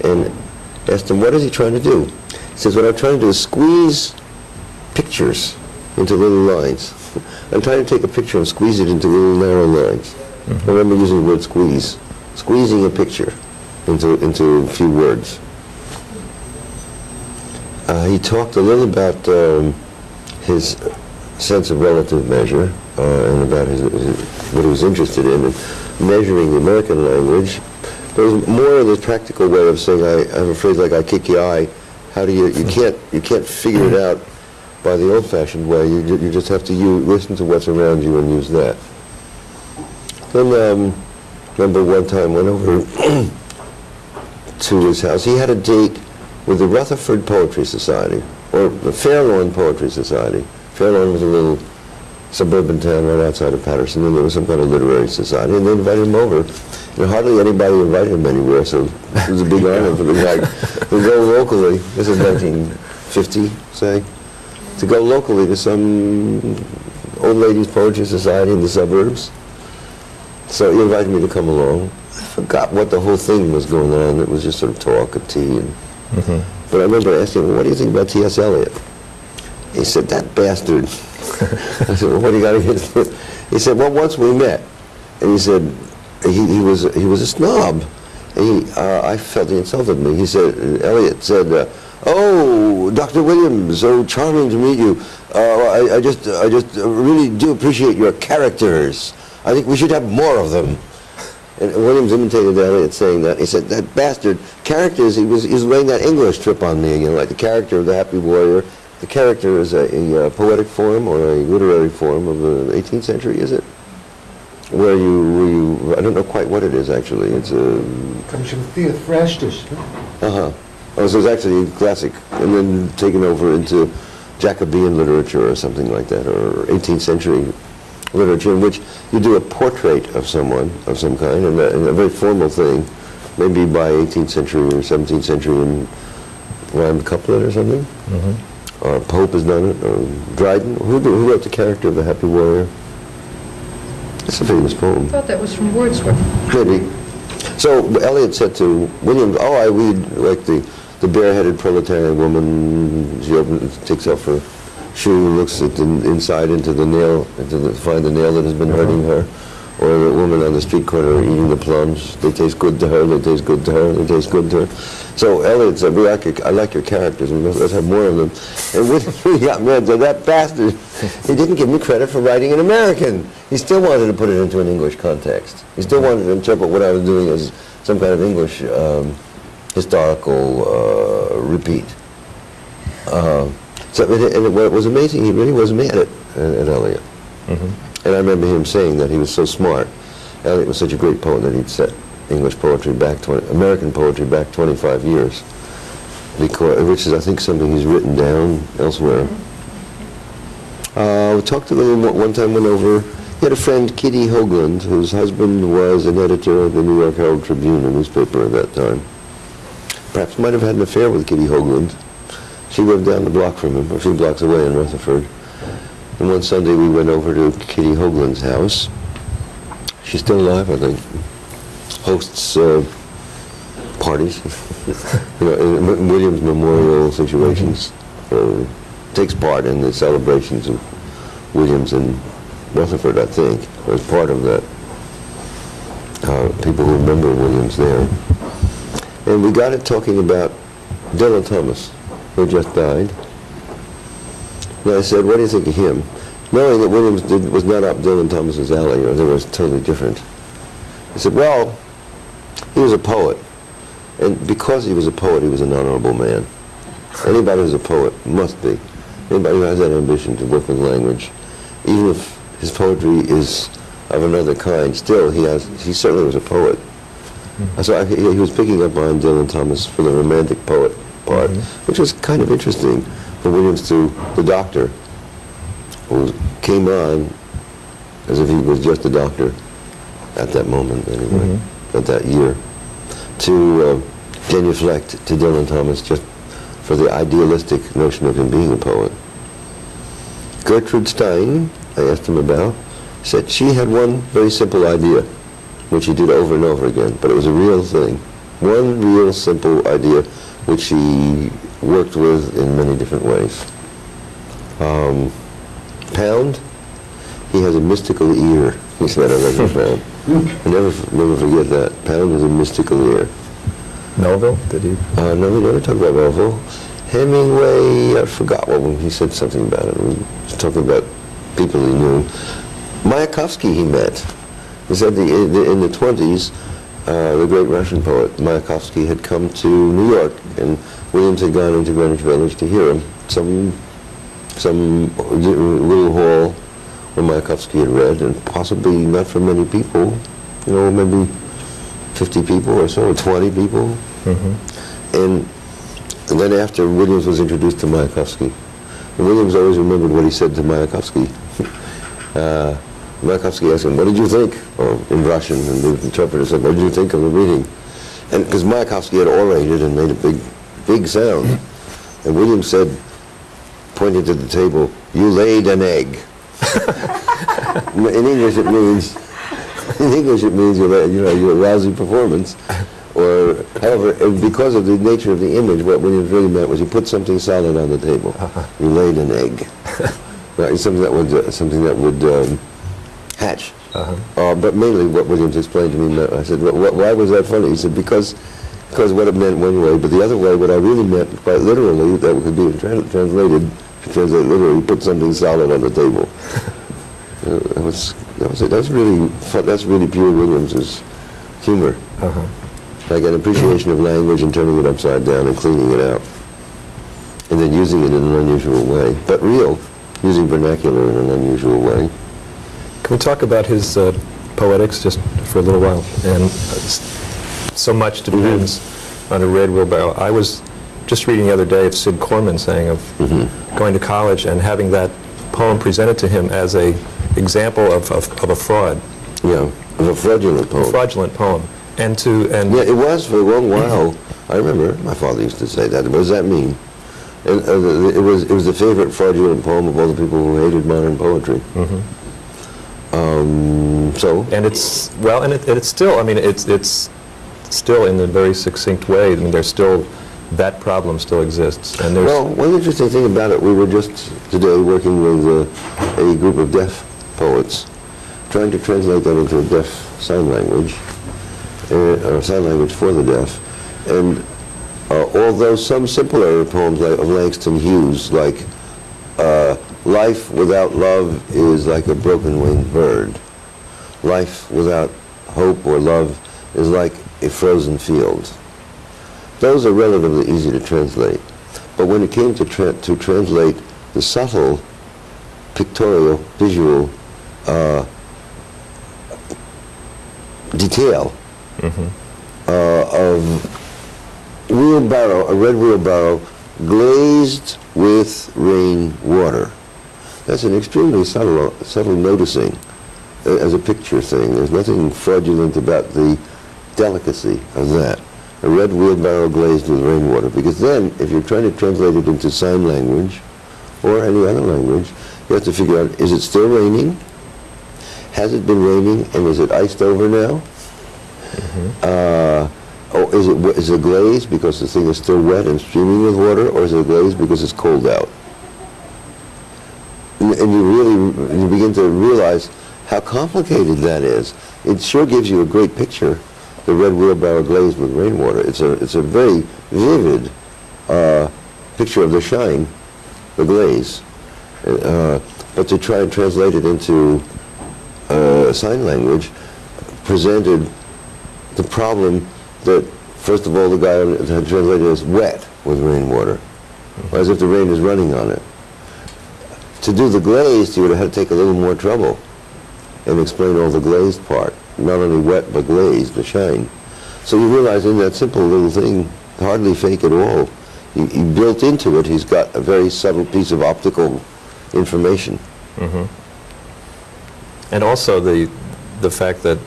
and asked him, what is he trying to do? He says, what I'm trying to do is squeeze pictures into little lines. I'm trying to take a picture and squeeze it into little narrow lines. I remember using the word squeeze. Squeezing a picture into, into a few words. Uh, he talked a little about um, his sense of relative measure uh, and about his, his, what he was interested in, and measuring the American language. There was more of the practical way of saying, I, I'm afraid like I kick your eye. How do you, you can't, you can't figure it out by the old-fashioned way. You, you just have to you, listen to what's around you and use that. Then, um, remember one time went over *clears throat* to his house. He had a date with the Rutherford Poetry Society, or the Fairlawn Poetry Society. Fairlawn was a little suburban town right outside of Paterson, and there was some kind of literary society, and they invited him over. And hardly anybody invited him anywhere, so it was a big *laughs* honor for the guy to go locally. This is 1950, say, to go locally to some old ladies poetry society in the suburbs. So he invited me to come along. I forgot what the whole thing was going on. It was just sort of talk, a tea, and mm-hmm. but I remember asking him, what do you think about T.S. Eliot? He said, that bastard. *laughs* I said, well, what do you got against him? He said, well, once we met. And he said, he, he was he was a snob. He, uh, I felt he insulted me. He said, Eliot said, uh, oh, Dr. Williams, so charming to meet you. Uh, I, I just, I just really do appreciate your characters. I think we should have more of them. And Williams imitated Eliot saying that. He said, that bastard, characters, he was, he was laying that English trip on me you know, like the character of the Happy Warrior. The character is a, a, uh poetic form or a literary form of the 18th century, is it? Where you, where you, I don't know quite what it is actually. It's a, Comes from Theophrastus. uh-huh. Oh, so it's actually classic, and then taken over into Jacobean literature or something like that, or 18th century literature in which you do a portrait of someone of some kind, and a, and a very formal thing, maybe by 18th century or 17th century in rhymed couplet or something. Or Pope has done it, or Dryden. Who, do- who wrote the character of the Happy Warrior? It's a famous poem. I thought that was from Wordsworth. Maybe. So Eliot said to William, "Oh, I read like the the bareheaded proletarian woman. She opens, takes off her shoe, looks at the inside into the nail, into the, find the nail that has been hurting her, or the woman on the street corner eating the plums. They taste good to her. They taste good to her. They taste good to her." So Eliot said, "We like your, I like your characters. Let's have more of them." And *laughs* we got mad. So that bastard, he didn't give me credit for writing an American. He still wanted to put it into an English context. He still wanted to interpret what I was doing as some kind of English um, historical uh, repeat. Uh, so, and it, it, what was amazing, he really was mad at, at Eliot. And I remember him saying that he was so smart. Eliot was such a great poet that he'd set English poetry back, 20, American poetry back 25 years, because, which is, I think, something he's written down elsewhere. Uh, we talked to him one one time, went over, he had a friend, Kitty Hoagland, whose husband was an editor of the New York Herald Tribune, a newspaper at that time. Perhaps might have had an affair with Kitty Hoagland. She lived down the block from him, a few blocks away in Rutherford. And one Sunday we went over to Kitty Hoagland's house. She's still alive, I think. Hosts uh, parties, *laughs* you know, in Williams memorial situations. Uh, takes part in the celebrations of Williams and Rutherford, I think, was part of that. Uh, people who remember Williams there. And we got it talking about Dylan Thomas, who just died. And I said, what do you think of him? Knowing that Williams did, was not up Dylan Thomas's alley, or they was totally different. He said, well, he was a poet. And because he was a poet, he was an honorable man. Anybody who's a poet must be. Anybody who has that ambition to work with language, even if his poetry is of another kind, still he has. He certainly was a poet. Hmm. So I, he, he was picking up on Dylan Thomas for the romantic poet part, hmm. which was kind of interesting for Williams to the doctor, who came on as if he was just a doctor at that moment, anyway, mm-hmm. at that year, to uh, genuflect to Dylan Thomas just for the idealistic notion of him being a poet. Gertrude Stein, I asked him about, said she had one very simple idea, which she did over and over again, but it was a real thing. One real simple idea, which she worked with in many different ways. Um, Pound, he has a mystical ear, he said, I never found. I never, never forget that. Pound was a mystical ear. Melville, did he? Uh, no, we never talked about Melville. Hemingway, I forgot what one, he said something about it. We was talking about people he knew. Mayakovsky he met. He said the, in the 20s, uh, the great Russian poet Mayakovsky had come to New York, and Williams had gone into Greenwich Village to hear him. Some, some little hall where Mayakovsky had read, and possibly not for many people, you know, maybe 50 people or so, or 20 people. And, and then after Williams was introduced to Mayakovsky, Williams always remembered what he said to Mayakovsky. *laughs* uh, Mayakovsky asked him, what did you think? Or in Russian, and the interpreter said, what did you think of the reading? And because Mayakovsky had orated and made a big, big sound. *laughs* And Williams said, pointing to the table, you laid an egg. In English it means, in English it means you you know, your lousy performance. Or, however, because of the nature of the image, what Williams really meant was you put something solid on the table. *laughs* You laid an egg. Right, something that would, uh, something that would um, hatch. Uh, but mainly what Williams explained to me, I said, "Wh- wh- why was that funny? He said, because, because what it meant one way, but the other way, what I really meant, quite literally, that could be tran- translated, translate literally, put something solid on the table. Uh, *laughs* that was, that was, that's really, fun, that's really pure Williams's humor. Like an appreciation of language and turning it upside down and cleaning it out. And then using it in an unusual way, but real, using vernacular in an unusual way. Can we talk about his uh, poetics just for a little while? And uh, so much depends on a red wheelbarrow. I was just reading the other day of Cid Corman saying of going to college and having that poem presented to him as a example of, of, of a fraud, Yeah, of a fraudulent poem. A fraudulent poem. And to, and Yeah, it was for a long while. I remember my father used to say that. What does that mean? And uh, it was, it was the favorite fraudulent poem of all the people who hated modern poetry. Um, so, And it's, well, and it, it's still, I mean, it's, it's still in a very succinct way, I mean, there's still, that problem still exists, and there's... well, one interesting thing about it, we were just today working with uh, a group of deaf poets, trying to translate that into a deaf sign language, uh, or sign language for the deaf. And uh, although some simpler poems like, of Langston Hughes, like uh, Life without love is like a broken-winged bird. Life without hope or love is like a frozen field. Those are relatively easy to translate. But when it came to, tra- to translate the subtle, pictorial, visual uh, detail uh, of wheelbarrow, a red wheelbarrow glazed with rain water. That's an extremely subtle, subtle noticing uh, as a picture thing. There's nothing fraudulent about the delicacy of that. A red wheelbarrow glazed with rainwater. Because then, if you're trying to translate it into sign language or any other language, you have to figure out, is it still raining? Has it been raining and is it iced over now? Uh, or is it, it glazed because the thing is still wet and streaming with water, or is it glazed because it's cold out? And and you really, you begin to realize how complicated that is. It sure gives you a great picture, the red wheelbarrow glazed with rainwater. It's a, it's a very vivid uh, picture of the shine, the glaze. Uh, but to try and translate it into uh, sign language presented the problem that, first of all, the guy had translated as wet with rainwater, as if the rain is running on it. To do the glaze, you would have had to take a little more trouble and explain all the glazed part, not only wet but glazed, the shine. So you realize in that simple little thing, hardly fake at all, you, you built into it, he's got a very subtle piece of optical information. Mm-hmm. And also the, the fact that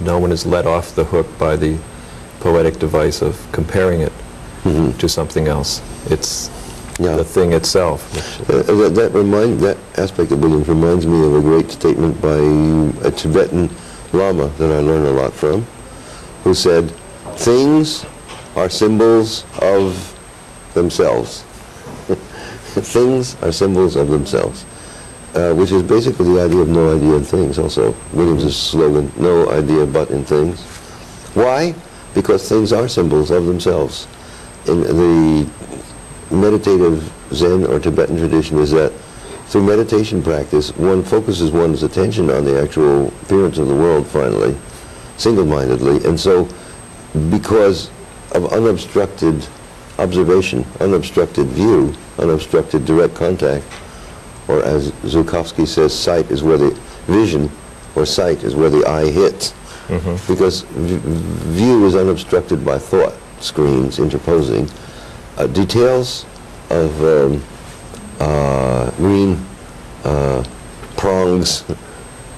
no one is let off the hook by the poetic device of comparing it mm-hmm. to something else. It's Yeah. the thing itself. Uh, that, that remind that aspect of Williams reminds me of a great statement by a Tibetan Lama that I learned a lot from, who said, "Things are symbols of themselves. *laughs* things are symbols of themselves." Uh, which is basically the idea of no idea in things. Also, Williams' slogan, "No idea but in things." Why? Because things are symbols of themselves. In the meditative Zen or Tibetan tradition is that through meditation practice, one focuses one's attention on the actual appearance of the world finally, single-mindedly. And so, because of unobstructed observation, unobstructed view, unobstructed direct contact, or as Zukofsky says, sight is where the vision or sight is where the eye hits. Mm-hmm. Because v- view is unobstructed by thought screens interposing. Uh, details of um, uh, green uh, prongs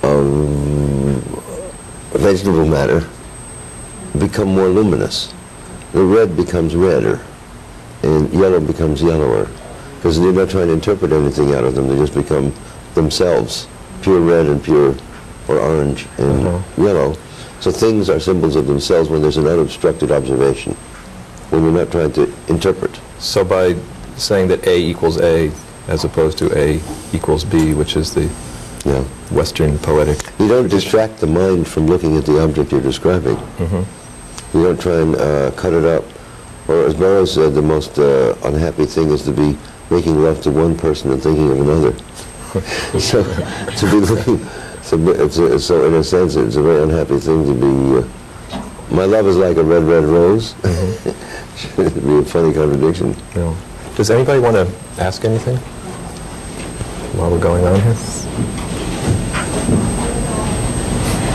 of vegetable matter become more luminous. The red becomes redder, and yellow becomes yellower, because they're not trying to interpret anything out of them. They just become themselves, pure red and pure, or orange and yellow. So things are symbols of themselves when there's an unobstructed observation, when you're not trying to interpret. So by saying that A equals A as opposed to A equals B, which is the Yeah. Western poetic, You don't distract the mind from looking at the object you're describing. You don't try and uh, cut it up. Or as Burroughs said, the most uh, unhappy thing is to be making love to one person and thinking of another. *laughs* so to be looking, so, it's a, so in a sense, it's a very unhappy thing to be. Uh, my love is like a red, red rose. It'd be a funny contradiction. you. Does anybody want to ask anything while we're going on here?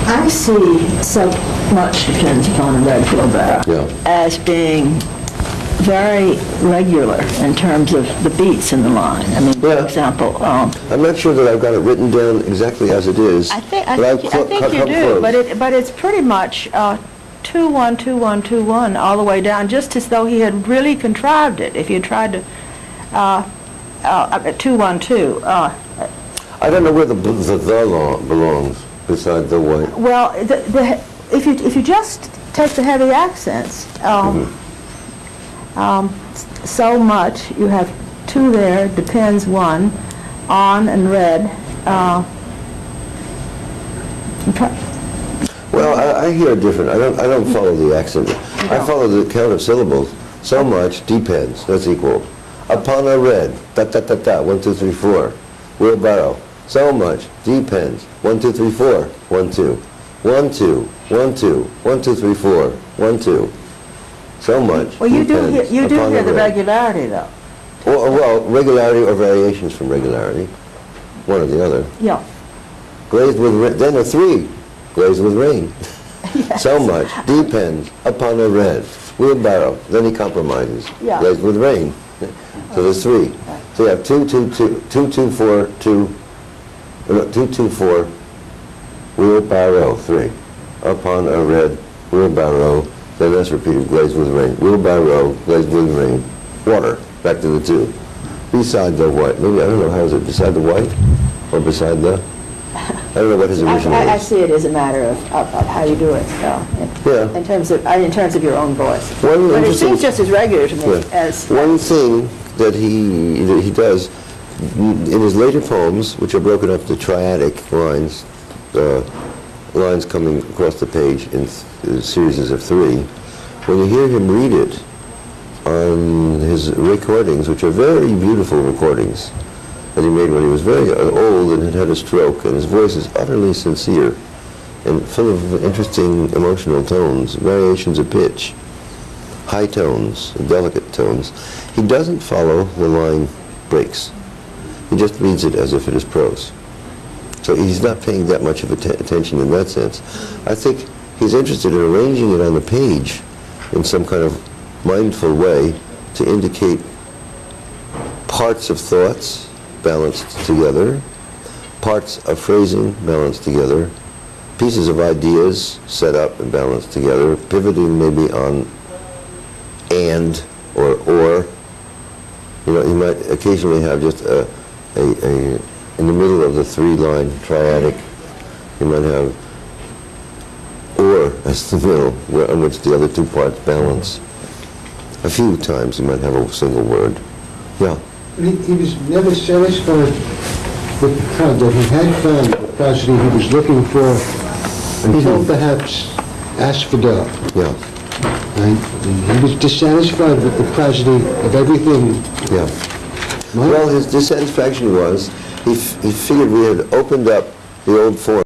I see so much depends upon a red wheelbarrow Yeah. as being very regular in terms of the beats in the line. I mean, for example, um, I'm not sure that I've got it written down exactly as it is. I think, I but I've think, I think you do, but it, but it's pretty much uh, two, one, two, one, two, one, all the way down, just as though he had really contrived it. If you tried to, uh, uh, 212, uh, I don't know where the, the the lo- belongs beside the white. well, the, the, if you, if you just take the heavy accents, um, um, so much, you have two there, depends one, on and red. uh, Well, I, I hear different, I don't, I don't follow the accent. I follow the count of syllables. So much depends, that's equal. Upon a red, da, da, da, da, one, two, three, four. Wheelbarrow, so much depends. One, two, three, four, one, two. One, two, one, two, one, two, three, four, one, two. So much Well, you do, hear- depends you do upon hear the red. regularity, though. Well, well, regularity or variations from regularity, one or the other. Yeah. Glazed with, ra- then a three, glazed with rain. *laughs* So much depends upon a red. Wheelbarrow, then he compromises. Yeah. Glazed with rain. *laughs* So there's three. So you have two, two, two, two, two, four, two, uh, no, two, two, four, wheelbarrow, three. Upon a red wheelbarrow, then that's repeated, glazed with rain. Wheelbarrow, glazed with rain. Water, back to the two. Beside the white, maybe, I don't know, how is it, beside the white? Or beside the, *laughs* I don't know what his original I- I is. see it as a matter of, of of how you do it, so, in- Yeah. in terms of, uh, in terms of your own voice. One But it seems just as regular to me Yeah. as, One thing that he, that he does, in his later poems, which are broken up to triadic lines, uh, lines coming across the page in th- series of three, when you hear him read it on his recordings, which are very beautiful recordings that he made when he was very old and had had a stroke, and his voice is utterly sincere and full of interesting emotional tones, variations of pitch high tones, delicate tones. He doesn't follow the line breaks. He just reads it as if it is prose. So he's not paying that much of atten- attention in that sense. I think he's interested in arranging it on the page in some kind of mindful way to indicate parts of thoughts balanced together, parts of phrasing balanced together, pieces of ideas set up and balanced together, pivoting maybe on and or or. You know, you might occasionally have just a, a, a in the middle of the three-line triadic, you might have or as the middle, where, on which the other two parts balance. A few times you might have a single word. Yeah. He, he was never satisfied with the kind that he had found the prosody he was looking for until perhaps Asphodel. Yeah. And he was dissatisfied with the prosody of everything. Yeah. Well, his dissatisfaction was he, f- he figured we had opened up the old form.